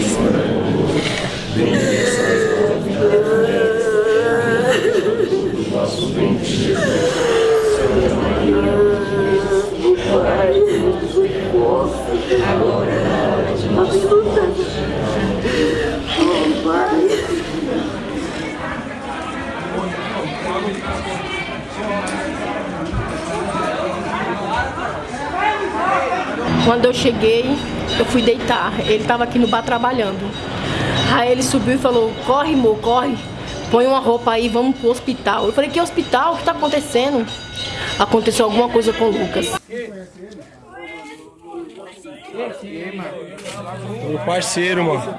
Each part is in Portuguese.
Senhor. Quando eu cheguei, eu fui deitar. Ele estava aqui no bar trabalhando. Aí ele subiu e falou, corre, amor, corre. Põe uma roupa aí, vamos pro hospital. Eu falei, que hospital? O que tá acontecendo? Aconteceu alguma coisa com o Lucas. Meu parceiro, mano.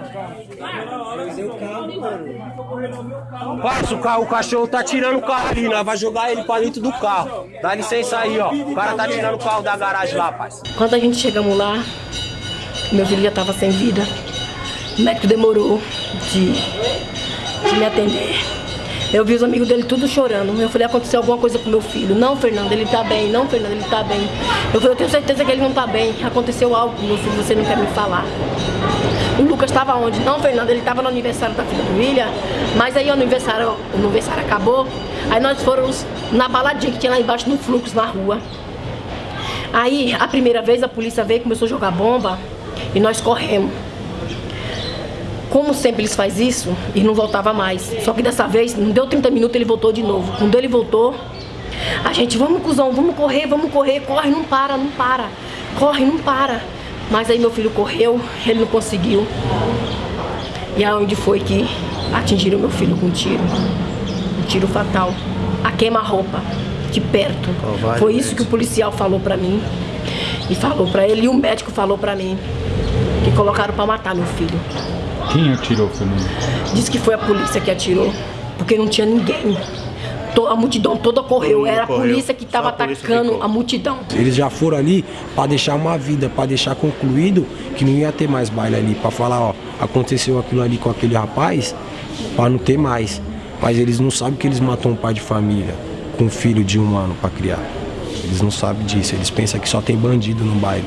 Parça, o, carro, o cachorro tá tirando o carro ali, nós vai jogar ele pra dentro do carro. Dá licença aí, ó. O cara tá tirando o carro da garagem lá, parça. Quando a gente chegamos lá, meu filho já tava sem vida. O médico demorou de, de me atender. Eu vi os amigos dele tudo chorando. Eu falei, aconteceu alguma coisa com meu filho. Não, Fernando, ele tá bem. Não, Fernando, ele tá bem. Eu falei, eu tenho certeza que ele não tá bem. Aconteceu algo com meu filho, você não quer me falar. O Lucas estava onde? Não, Fernando, ele estava no aniversário da filha do William. Mas aí o aniversário, o aniversário acabou. Aí nós fomos na baladinha que tinha lá embaixo no fluxo, na rua. Aí, a primeira vez, a polícia veio, começou a jogar bomba. E nós corremos. Como sempre eles fazem isso, e não voltava mais. Só que dessa vez, não deu 30 minutos, ele voltou de novo. Quando ele voltou, a gente, vamos cuzão, vamos correr, vamos correr, corre, não para, não para. Corre, não para. Mas aí meu filho correu, ele não conseguiu. E aonde foi que atingiram meu filho com um tiro. Um tiro fatal. A queima-roupa, de perto. Oh, foi isso que o policial falou pra mim. E falou pra ele, e o médico falou pra mim. Que colocaram pra matar meu filho. Quem atirou, Fernando? Diz que foi a polícia que atirou, porque não tinha ninguém. A multidão toda correu, era a polícia que estava atacando a multidão. Eles já foram ali para deixar uma vida, para deixar concluído que não ia ter mais baile ali, para falar, ó, aconteceu aquilo ali com aquele rapaz, para não ter mais. Mas eles não sabem que eles matou um pai de família com um filho de um ano para criar. Eles não sabem disso, eles pensam que só tem bandido no baile.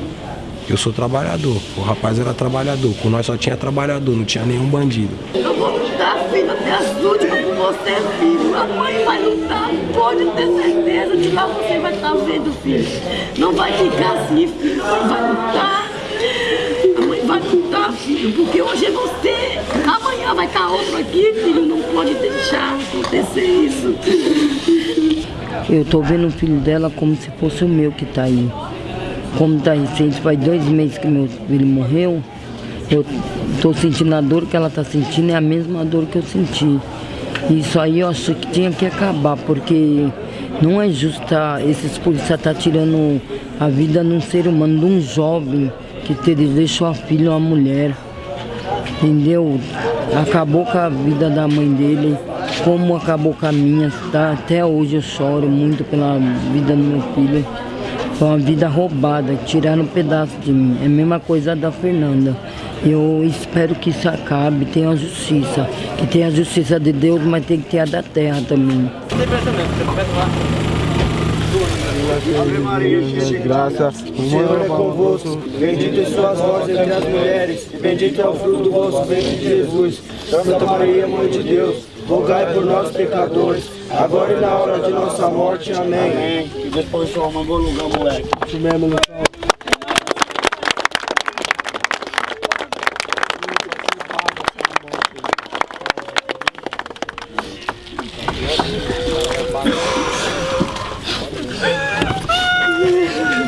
Eu sou trabalhador, o rapaz era trabalhador, com nós só tinha trabalhador, não tinha nenhum bandido. Eu vou lutar, filho, até as últimas por você, filho. A mãe vai lutar, pode ter certeza de lá você vai estar vendo, filho. Não vai ficar assim, filho, a mãe vai lutar. A mãe vai lutar, filho, porque hoje é você, amanhã vai estar outro aqui, filho. Não pode deixar acontecer isso. Eu tô vendo o filho dela como se fosse o meu que tá aí como está recente, faz dois meses que meu filho morreu, eu estou sentindo a dor que ela está sentindo, é a mesma dor que eu senti. Isso aí eu acho que tinha que acabar, porque não é justo tá, esses policiais estar tá tirando a vida de um ser humano, de um jovem que deixou a filha uma mulher. Entendeu? Acabou com a vida da mãe dele, como acabou com a minha. Tá? Até hoje eu choro muito pela vida do meu filho. Foi uma vida roubada, tiraram um pedaço de mim. É a mesma coisa da Fernanda. Eu espero que isso acabe, tenha justiça. Que tenha a justiça de Deus, mas tem que ter a da terra também. Ave Maria, cheia de graça, o Senhor é convosco. Bendita sois vós entre as mulheres, bendito é o fruto do vosso ventre, Jesus. Santa Maria, Mãe de Deus, rogai por nós pecadores, agora e na hora de nossa morte. Amém. Amém. Que depois só uma bom lugar, moleque. Isso mesmo, Lucão.